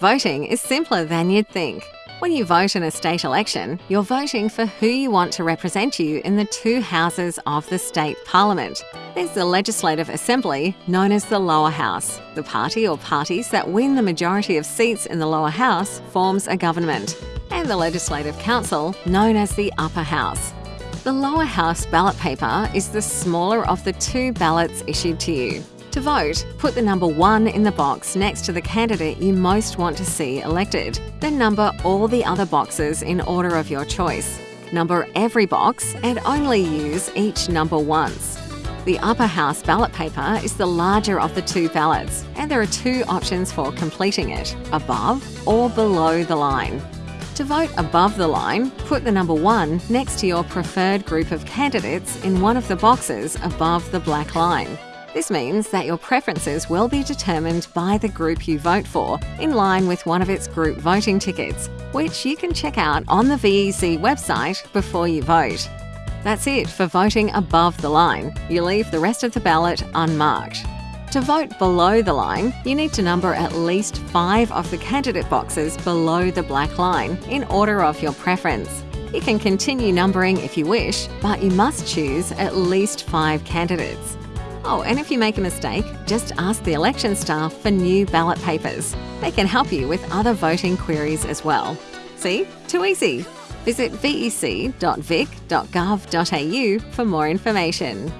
Voting is simpler than you'd think. When you vote in a state election, you're voting for who you want to represent you in the two houses of the state parliament. There's the Legislative Assembly, known as the lower house. The party or parties that win the majority of seats in the lower house forms a government. And the Legislative Council, known as the upper house. The lower house ballot paper is the smaller of the two ballots issued to you. To vote, put the number 1 in the box next to the candidate you most want to see elected. Then number all the other boxes in order of your choice. Number every box and only use each number once. The upper house ballot paper is the larger of the two ballots, and there are two options for completing it above or below the line. To vote above the line, put the number 1 next to your preferred group of candidates in one of the boxes above the black line. This means that your preferences will be determined by the group you vote for, in line with one of its group voting tickets, which you can check out on the VEC website before you vote. That's it for voting above the line. You leave the rest of the ballot unmarked. To vote below the line, you need to number at least five of the candidate boxes below the black line in order of your preference. You can continue numbering if you wish, but you must choose at least five candidates. Oh, and if you make a mistake, just ask the election staff for new ballot papers. They can help you with other voting queries as well. See? Too easy. Visit vec.vic.gov.au for more information.